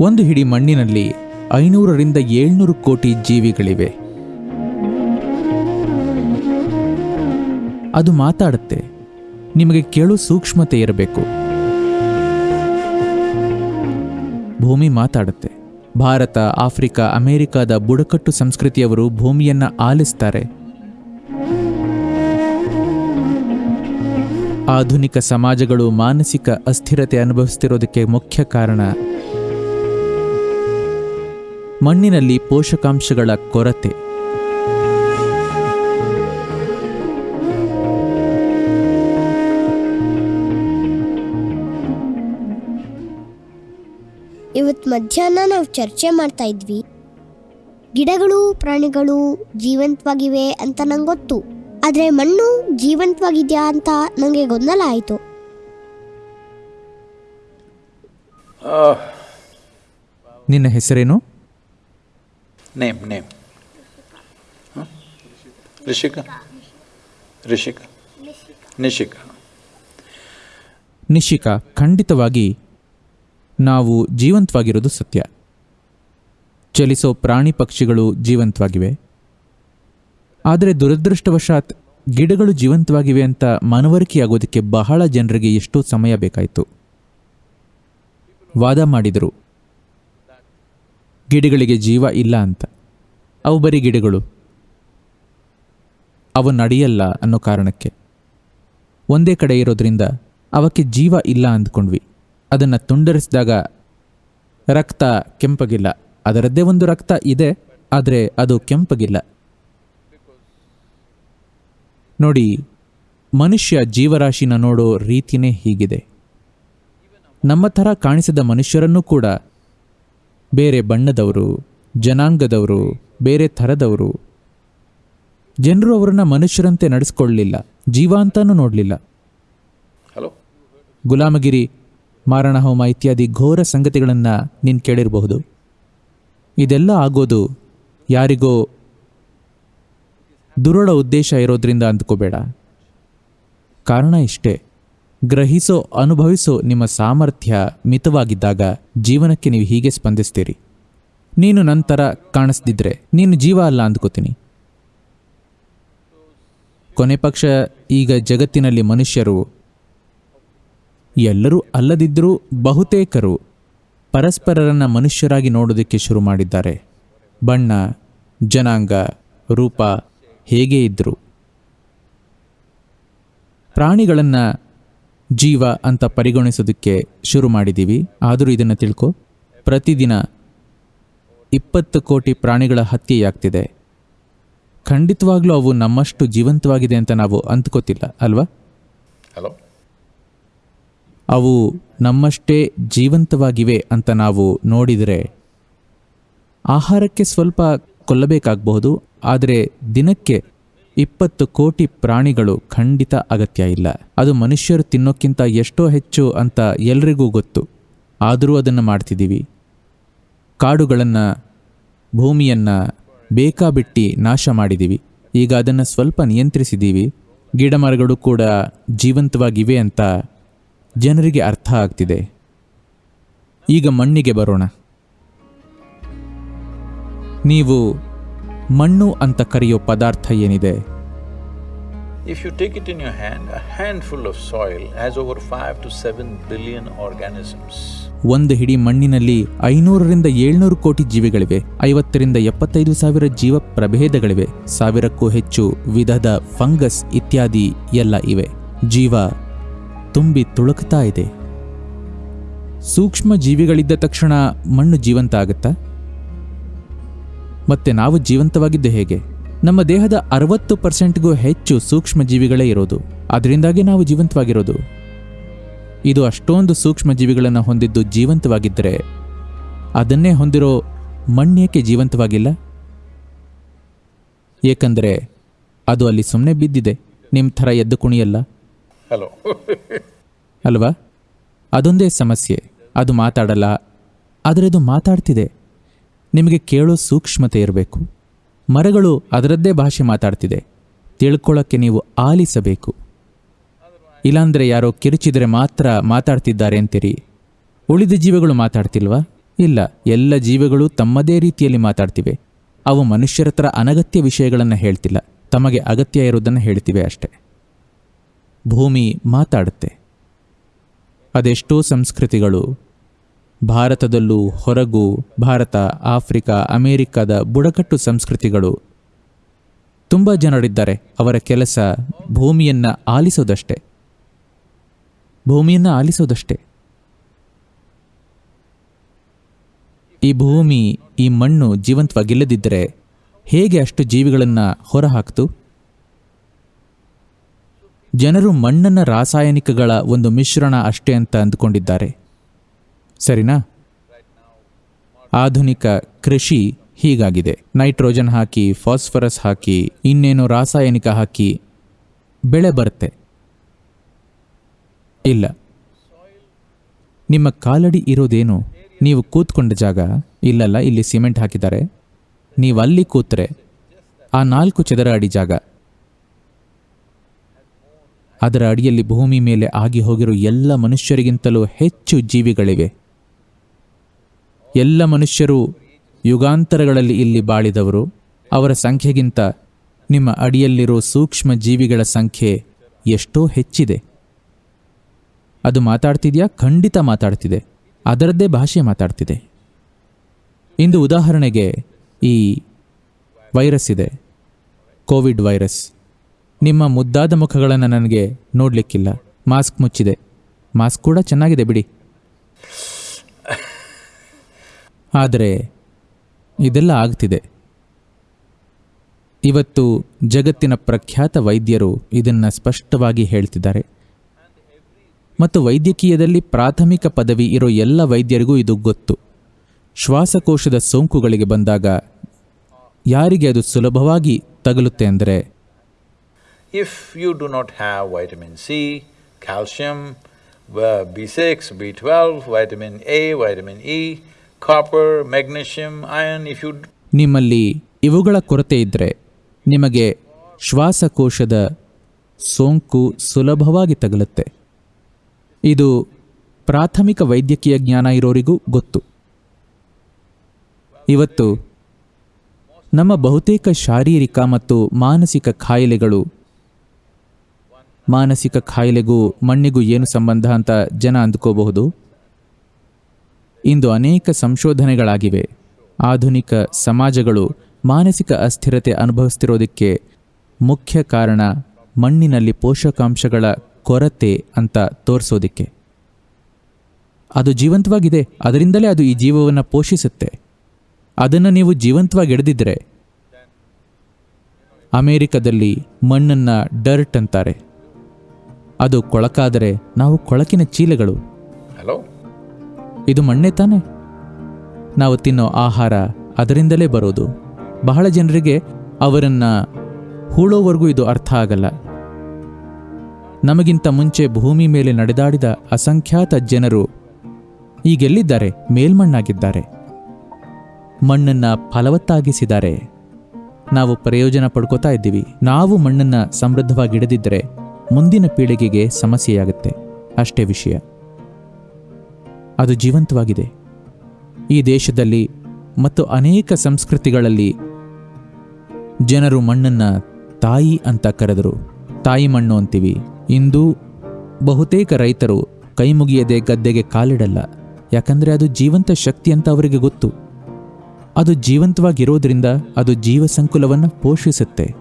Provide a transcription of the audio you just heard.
ಒಂದು ಹಿಡಿ ಮಣ್ಣಿನಲ್ಲಿ ಐನೂರರಿಂದ ಏಳ್ನೂರು ಕೋಟಿ ಜೀವಿಗಳಿವೆ. ಅದು ಮಾತಾಡುತ್ತೆ. ನಿಮಗೆ ಕೇಳು ಸೂಕ್ಷ್ಮತೆ ಇರಬೇಕು. ಭೂಮಿ ಮಾತಾಡುತ್ತೆ. ಭಾರತ, ಆಫ್ರಿಕಾ, ಅಮೆರಿಕಾದ ಬುಡಕಟ್ಟು ಸಂಸ್ಕೃತಿಯವರು ಭೂಮಿಯನ್ನ ಆಲಿಸ್ತಾರೆ. ಆಧುನಿಕ ಸಮಾಜಗಳು ಮಾನಸಿಕ ಅಸ್ಥಿರತೆ ಅನುಭವಿಸ್ತಿರೋದಕ್ಕೆ ಮುಖ್ಯ ಕಾರಣ ಮಣ್ಣಿನಲ್ಲಿ ಪೋಷಕಾಂಶಗಳ ಕೊರತೆ. ಇವತ್ತು ಮಧ್ಯಾಹ್ನ ನಾವು ಚರ್ಚೆ ಮಾಡ್ತಾ ಇದ್ವಿ. ಗಿಡಗಳು ಪ್ರಾಣಿಗಳು ಜೀವಂತವಾಗಿವೆ ಅಂತ ನಂಗೆ ಗೊತ್ತು. ಆದರೆ ಮಣ್ಣು ಜೀವಂತವಾಗಿದೆಯಾ ಅಂತ ನನಗೆ ಗೊಂದಲ ಆಯಿತು. ನಿನ್ನ ಹೆಸರೇನು? Name, name. Huh? Rishika? Rishika? Nishika. Nishika ಖಂಡಿತವಾಗಿ ನಾವು ಜೀವಂತವಾಗಿರೋದು ಸತ್ಯ ಚಲಿಸೋ ಪ್ರಾಣಿ ಪಕ್ಷಿಗಳು ಜೀವಂತವಾಗಿವೆ ಆದರೆ ದುರದೃಷ್ಟವಶಾತ್ ಗಿಡಗಳು ಜೀವಂತವಾಗಿವೆ ಅಂತ ಮನವರಿಕೆಯಾಗೋದಕ್ಕೆ ಬಹಳ ಜನರಿಗೆ ಎಷ್ಟೋ ಸಮಯ ಬೇಕಾಯಿತು ವಾದ ಮಾಡಿದರು ಗಿಡಗಳಿಗೆ ಜೀವ ಇಲ್ಲ ಅಂತ. ಅವು ಬರೀ ಗಿಡಗಳು. ಅವು ನಡೆಯಲ್ಲ ಅನ್ನೋ ಕಾರಣಕ್ಕೆ. ಒಂದೇ ಕಡೆ ಇರೋದ್ರಿಂದ ಅವಕ್ಕೆ ಜೀವ ಇಲ್ಲ ಅಂದ್ಕೊಂಡ್ವಿ. ಅದನ್ನು ತುಂಡರಿಸಿದಾಗ ರಕ್ತ ಕೆಂಪಗಿಲ್ಲ. ಅದರದ್ದೇ ಒಂದು ರಕ್ತ ಇದೆ, ಆದರೆ ಅದು ಕೆಂಪಗಿಲ್ಲ. ನೋಡಿ, ಮನುಷ್ಯ ಜೀವರಾಶಿನ ನೋಡೋ ರೀತಿನೇ ಹೀಗಿದೆ. ನಮ್ಮ ಥರ ಕಾಣಿಸಿದ ಮನುಷ್ಯರನ್ನೂ ಕೂಡ ಬೇರೆ ಬಣ್ಣದವರು ಜನಾಂಗದವರು ಬೇರೆ ಥರದವರು. ಜನರು ಅವರನ್ನ ಮನುಷ್ಯರಂತೆ ನಡೆಸ್ಕೊಳ್ಳಲಿಲ್ಲ ಜೀವ ಅಂತಾನೂ ನೋಡಲಿಲ್ಲ. ಹಲೋ? ಗುಲಾಮಗಿರಿ ಮಾರಣಹೋಮ ಇತ್ಯಾದಿ ಘೋರ ಸಂಗತಿಗಳನ್ನು ನೀನು ಕೇಳಿರಬಹುದು. ಇದೆಲ್ಲ ಆಗೋದು ಯಾರಿಗೋ ದುರುಳ ಉದ್ದೇಶ ಇರೋದ್ರಿಂದ ಅಂದ್ಕೋಬೇಡ. ಕಾರಣ ಇಷ್ಟೇ. ಗ್ರಹಿಸೋ, ಅನುಭವಿಸೋ ನಿಮ್ಮ ಸಾಮರ್ಥ್ಯ ಮಿತವಾಗಿದ್ದಾಗ ಜೀವನಕ್ಕೆ ನೀವು ಹೀಗೆ ಸ್ಪಂದಿಸ್ತೀರಿ. ನೀನು ನಂತರ ಕಾಣಿಸ್ದಿದ್ರೆ ನೀನು ಜೀವ ಅಲ್ಲ ಅಂದ್ಕೋತೀನಿ. ಕೊನೆ ಪಕ್ಷ, ಈಗ ಜಗತ್ತಿನಲ್ಲಿ ಮನುಷ್ಯರು ಎಲ್ಲರೂ ಅಲ್ಲದಿದ್ದರೂ ಬಹುತೇಕರು ಪರಸ್ಪರರನ್ನು ಮನುಷ್ಯರಾಗಿ ನೋಡೋದಕ್ಕೆ ಶುರು ಮಾಡಿದ್ದಾರೆ. ಬಣ್ಣ, ಜನಾಂಗ, ರೂಪ ಹೇಗೆ ಇದ್ದರು ಪ್ರಾಣಿಗಳನ್ನು ಜೀವ ಅಂತ ಪರಿಗಣಿಸೋದಕ್ಕೆ ಶುರು ಮಾಡಿದ್ದೀವಿ. ಆದರೂ ಇದನ್ನು ತಿಳ್ಕೊ. ಪ್ರತಿದಿನ ಇಪ್ಪತ್ತು ಕೋಟಿ ಪ್ರಾಣಿಗಳ ಹತ್ಯೆಯಾಗ್ತಿದೆ. ಖಂಡಿತವಾಗ್ಲೂ ಅವು ನಮ್ಮಷ್ಟು ಜೀವಂತವಾಗಿದೆ ಅಂತ ನಾವು ಅಂದ್ಕೋತಿಲ್ಲ ಅಲ್ವಾ? ಹಲೋ? ಅವು ನಮ್ಮಷ್ಟೇ ಜೀವಂತವಾಗಿವೆ ಅಂತ ನಾವು ನೋಡಿದರೆ ಆಹಾರಕ್ಕೆ ಸ್ವಲ್ಪ ಕೊಲ್ಲಬೇಕಾಗಬಹುದು ಆದರೆ ದಿನಕ್ಕೆ ಇಪ್ಪತ್ತು ಕೋಟಿ ಪ್ರಾಣಿಗಳು ಖಂಡಿತ ಅಗತ್ಯ ಇಲ್ಲ. ಅದು ಮನುಷ್ಯರು ತಿನ್ನೋಕ್ಕಿಂತ ಎಷ್ಟೋ ಹೆಚ್ಚು ಅಂತ ಎಲ್ರಿಗೂ ಗೊತ್ತು. ಆದರೂ ಅದನ್ನು ಮಾಡ್ತಿದ್ದೀವಿ. ಕಾಡುಗಳನ್ನು, ಭೂಮಿಯನ್ನು ಬೇಕಾಬಿಟ್ಟಿ ನಾಶ ಮಾಡಿದ್ದೀವಿ. ಈಗ ಅದನ್ನು ಸ್ವಲ್ಪ ನಿಯಂತ್ರಿಸಿದ್ದೀವಿ. ಗಿಡ ಮರಗಳು ಕೂಡ ಜೀವಂತವಾಗಿವೆ ಅಂತ ಜನರಿಗೆ ಅರ್ಥ ಆಗ್ತಿದೆ. ಈಗ ಮಣ್ಣಿಗೆ ಬರೋಣ. ನೀವು ಮಣ್ಣು ಅಂತ ಕರೆಯೋ ಪದಾರ್ಥ ಏನಿದೆ? If take it it in hand hand, hand full of soil has over five to seven billion organisms. ಒಂದು ಹಿಡಿ ಮಣ್ಣಿನಲ್ಲಿ ಐನೂರರಿಂದ ಏಳ್ನೂರು ಕೋಟಿ ಜೀವಿಗಳಿವೆ. ಐವತ್ತರಿಂದ ಎಪ್ಪತ್ತೈದು ಸಾವಿರ ಜೀವ ಪ್ರಭೇದಗಳಿವೆ. ಸಾವಿರಕ್ಕೂ ಹೆಚ್ಚು ವಿಧದ ಫಂಗಸ್ ಇತ್ಯಾದಿ ಎಲ್ಲ ಇವೆ. ಜೀವ ತುಂಬಿ ತುಳುಕ್ತಾ ಇದೆ. ಸೂಕ್ಷ್ಮ ಜೀವಿಗಳಿದ್ದ ತಕ್ಷಣ ಮಣ್ಣು ಜೀವಂತ ಆಗುತ್ತಾ? ಮತ್ತೆ ನಾವು ಜೀವಂತವಾಗಿದ್ದು ಹೇಗೆ? ನಮ್ಮ ದೇಹದ ಅರವತ್ತು ಪರ್ಸೆಂಟ್ಗೂ ಹೆಚ್ಚು ಸೂಕ್ಷ್ಮ ಜೀವಿಗಳೇ ಇರೋದು. ಅದರಿಂದಾಗಿ ನಾವು ಜೀವಂತವಾಗಿರೋದು. ಇದು ಅಷ್ಟೊಂದು ಸೂಕ್ಷ್ಮ ಜೀವಿಗಳನ್ನು ಹೊಂದಿದ್ದು ಜೀವಂತವಾಗಿದ್ದರೆ ಅದನ್ನೇ ಹೊಂದಿರೋ ಮಣ್ಣೇಕೆ ಜೀವಂತವಾಗಿಲ್ಲ? ಏಕೆಂದರೆ ಅದು ಅಲ್ಲಿ ಸುಮ್ಮನೆ ಬಿದ್ದಿದೆ. ನಿಮ್ಮ ಥರ ಎದ್ದು ಕುಣಿಯಲ್ಲ. ಹಲೋ. ಅಲ್ವಾ? ಅದೊಂದೇ ಸಮಸ್ಯೆ. ಅದು ಮಾತಾಡಲ್ಲ. ಆದರೆ ಅದು ಮಾತಾಡ್ತಿದೆ. ನಿಮಗೆ ಕೇಳೋ ಸೂಕ್ಷ್ಮತೆ ಇರಬೇಕು. ಮರಗಳು ಅದರದ್ದೇ ಭಾಷೆ ಮಾತಾಡ್ತಿದೆ. ತಿಳ್ಕೊಳ್ಳೋಕ್ಕೆ ನೀವು ಆಲಿಸಬೇಕು. ಇಲ್ಲಾಂದರೆ ಯಾರೋ ಕಿರುಚಿದರೆ ಮಾತ್ರ ಮಾತಾಡ್ತಿದ್ದಾರೆ ಅಂತೀರಿ. ಉಳಿದ ಜೀವಿಗಳು ಮಾತಾಡ್ತಿಲ್ವಾ? ಇಲ್ಲ, ಎಲ್ಲ ಜೀವಿಗಳು ತಮ್ಮದೇ ರೀತಿಯಲ್ಲಿ ಮಾತಾಡ್ತಿವೆ. ಅವು ಮನುಷ್ಯರ ಹತ್ರ ಅನಗತ್ಯ ವಿಷಯಗಳನ್ನು ಹೇಳ್ತಿಲ್ಲ. ತಮಗೆ ಅಗತ್ಯ ಇರುವುದನ್ನು ಹೇಳ್ತಿವೆ ಅಷ್ಟೆ. ಭೂಮಿ ಮಾತಾಡುತ್ತೆ. ಅದೆಷ್ಟೋ ಸಂಸ್ಕೃತಿಗಳು ಭಾರತದಲ್ಲೂ ಹೊರಗೂ ಭಾರತ, ಆಫ್ರಿಕಾ, ಅಮೇರಿಕಾದ ಬುಡಕಟ್ಟು ಸಂಸ್ಕೃತಿಗಳು. ತುಂಬ ಜನರಿದ್ದಾರೆ, ಅವರ ಕೆಲಸ ಭೂಮಿಯನ್ನು ಆಲಿಸೋದಷ್ಟೆ. ಭೂಮಿಯನ್ನು ಆಲಿಸೋದಷ್ಟೆ. ಈ ಭೂಮಿ, ಈ ಮಣ್ಣು ಜೀವಂತವಾಗಿಲ್ಲದಿದ್ದರೆ ಹೇಗೆ ಅಷ್ಟು ಜೀವಿಗಳನ್ನು ಹೊರಹಾಕ್ತು? ಜನರು ಮಣ್ಣನ್ನು ರಾಸಾಯನಿಕಗಳ ಒಂದು ಮಿಶ್ರಣ ಅಷ್ಟೇ ಅಂತ ಅಂದುಕೊಂಡಿದ್ದಾರೆ. ಸರಿನಾ? ಆಧುನಿಕ ಕೃಷಿ ಹೀಗಾಗಿದೆ. ನೈಟ್ರೋಜನ್ ಹಾಕಿ, ಫಾಸ್ಫರಸ್ ಹಾಕಿ, ಇನ್ನೇನು ರಾಸಾಯನಿಕ ಹಾಕಿ, ಬೆಳೆ ಬರುತ್ತೆ. ಇಲ್ಲ. ನಿಮ್ಮ ಕಾಲಡಿ ಇರೋದೇನು? ನೀವು ಕೂತ್ಕೊಂಡ ಜಾಗ? ಇಲ್ಲಲ್ಲ, ಇಲ್ಲಿ ಸಿಮೆಂಟ್ ಹಾಕಿದ್ದಾರೆ. ನೀವು ಅಲ್ಲಿ ಕೂತ್ರೆ, ಆ ನಾಲ್ಕು ಚದರ ಅಡಿ ಜಾಗ. ಅದರ ಅಡಿಯಲ್ಲಿ ಭೂಮಿ ಮೇಲೆ ಆಗಿ ಹೋಗಿರೋ ಎಲ್ಲ ಮನುಷ್ಯರಿಗಿಂತಲೂ ಹೆಚ್ಚು ಜೀವಿಗಳಿವೆ. ಎಲ್ಲ ಮನುಷ್ಯರು ಯುಗಾಂತರಗಳಲ್ಲಿ ಇಲ್ಲಿ ಬಾಳಿದವರು, ಅವರ ಸಂಖ್ಯೆಗಿಂತ ನಿಮ್ಮ ಅಡಿಯಲ್ಲಿರೋ ಸೂಕ್ಷ್ಮ ಜೀವಿಗಳ ಸಂಖ್ಯೆ ಎಷ್ಟೋ ಹೆಚ್ಚಿದೆ. ಅದು ಮಾತಾಡ್ತಿದೆಯಾ? ಖಂಡಿತ ಮಾತಾಡ್ತಿದೆ. ಅದರದ್ದೇ ಭಾಷೆ ಮಾತಾಡ್ತಿದೆ. ಇಂದು ಉದಾಹರಣೆಗೆ ಈ ವೈರಸ್ ಇದೆ. Covid virus. ನಿಮ್ಮ ಮುದ್ದಾದ ಮುಖಗಳನ್ನು ನನಗೆ ನೋಡಲಿಕ್ಕಿಲ್ಲ. ಮಾಸ್ಕ್ ಮುಚ್ಚಿದೆ. ಮಾಸ್ಕ್ ಕೂಡ ಚೆನ್ನಾಗಿದೆ ಬಿಡಿ. ಆದರೆ ಇದೆಲ್ಲ ಆಗ್ತಿದೆ. ಇವತ್ತು ಜಗತ್ತಿನ ಪ್ರಖ್ಯಾತ ವೈದ್ಯರು ಇದನ್ನು ಸ್ಪಷ್ಟವಾಗಿ ಹೇಳ್ತಿದ್ದಾರೆ. ಮತ್ತು ವೈದ್ಯಕೀಯದಲ್ಲಿ ಪ್ರಾಥಮಿಕ ಪದವಿ ಇರೋ ಎಲ್ಲ ವೈದ್ಯರಿಗೂ ಇದು ಗೊತ್ತು. ಶ್ವಾಸಕೋಶದ ಸೋಂಕುಗಳಿಗೆ ಬಂದಾಗ ಯಾರಿಗೆ ಅದು ಸುಲಭವಾಗಿ ತಗಲುತ್ತೆ ಅಂದರೆ? If you do not have vitamin C, calcium, uh, B6, B12, vitamin A, vitamin E, copper, magnesium, iron, if you ನಿಮ್ಮಲ್ಲಿ ಇವುಗಳ ಕೊರತೆ ಇದ್ದರೆ ನಿಮಗೆ ಶ್ವಾಸಕೋಶದ ಸೋಂಕು ಸುಲಭವಾಗಿ ತಗಲುತ್ತೆ. ಇದು ಪ್ರಾಥಮಿಕ ವೈದ್ಯಕೀಯ ಜ್ಞಾನ ಇರೋರಿಗೂ ಗೊತ್ತು. ಇವತ್ತು ನಮ್ಮ ಬಹುತೇಕ ಶಾರೀರಿಕ ಮತ್ತು ಮಾನಸಿಕ ಖಾಯಿಲೆಗಳು ಮಾನಸಿಕ ಖಾಯಿಲೆಗೂ ಮಣ್ಣಿಗೂ ಏನು ಸಂಬಂಧ ಅಂತ ಜನ ಅಂದ್ಕೋಬಹುದು? ಇಂದು ಅನೇಕ ಸಂಶೋಧನೆಗಳಾಗಿವೆ. ಆಧುನಿಕ ಸಮಾಜಗಳು ಮಾನಸಿಕ ಅಸ್ಥಿರತೆ ಅನುಭವಿಸ್ತಿರೋದಕ್ಕೆ ಮುಖ್ಯ ಕಾರಣ ಮಣ್ಣಿನಲ್ಲಿ ಪೋಷಕಾಂಶಗಳ ಕೊರತೆ ಅಂತ ತೋರಿಸೋದಕ್ಕೆ. ಅದು ಜೀವಂತವಾಗಿದೆ, ಅದರಿಂದಲೇ ಅದು ಈ ಜೀವವನ್ನು ಪೋಷಿಸುತ್ತೆ. ಅದನ್ನು ನೀವು ಜೀವಂತವಾಗಿ ಹಿಡಿದಿದ್ದರೆ ಅಮೇರಿಕದಲ್ಲಿ ಮಣ್ಣನ್ನು ಡರ್ಟ್ ಅಂತಾರೆ. ಅದು ಕೊಳಕಾದರೆ ನಾವು ಕೊಳಕಿನ ಚೀಲಗಳು. Hello? ಇದು ಮಣ್ಣೆ ತಾನೆ? ನಾವು ತಿನ್ನೋ ಆಹಾರ ಅದರಿಂದಲೇ ಬರೋದು. ಬಹಳ ಜನರಿಗೆ ಅವರನ್ನು ಹೂಳೋವರೆಗೂ ಇದು ಅರ್ಥ ಆಗಲ್ಲ. ನಮಗಿಂತ ಮುಂಚೆ ಭೂಮಿ ಮೇಲೆ ನಡೆದಾಡಿದ ಅಸಂಖ್ಯಾತ ಜನರು ಈಗೆಲ್ಲಿದ್ದಾರೆ? ಮೇಲ್ಮಣ್ಣಾಗಿದ್ದಾರೆ. ಮಣ್ಣನ್ನು ಫಲವತ್ತಾಗಿಸಿದ್ದಾರೆ. ನಾವು ಪ್ರಯೋಜನ ಪಡ್ಕೋತಾ ಇದ್ದೀವಿ. ನಾವು ಮಣ್ಣನ್ನು ಸಮೃದ್ಧವಾಗಿ ಹಿಡಿದಿದ್ದರೆ ಮುಂದಿನ ಪೀಳಿಗೆಗೆ ಸಮಸ್ಯೆಯಾಗುತ್ತೆ. ಅಷ್ಟೇ ವಿಷಯ. ಅದು ಜೀವಂತವಾಗಿದೆ. ಈ ದೇಶದಲ್ಲಿ ಮತ್ತು ಅನೇಕ ಸಂಸ್ಕೃತಿಗಳಲ್ಲಿ ಜನರು ಮಣ್ಣನ್ನು ತಾಯಿ ಅಂತ ಕರೆದರು. ತಾಯಿ ಮಣ್ಣು ಅಂತೀವಿ. ಇಂದು ಬಹುತೇಕ ರೈತರು ಕೈ ಮುಗಿಯದೆ ಗದ್ದೆಗೆ ಕಾಲಿಡಲ್ಲ. ಯಾಕಂದರೆ ಅದು ಜೀವಂತ ಶಕ್ತಿ ಅಂತ ಅವರಿಗೆ ಗೊತ್ತು. ಅದು ಜೀವಂತವಾಗಿರೋದ್ರಿಂದ ಅದು ಜೀವ ಸಂಕುಲವನ್ನು ಪೋಷಿಸುತ್ತೆ.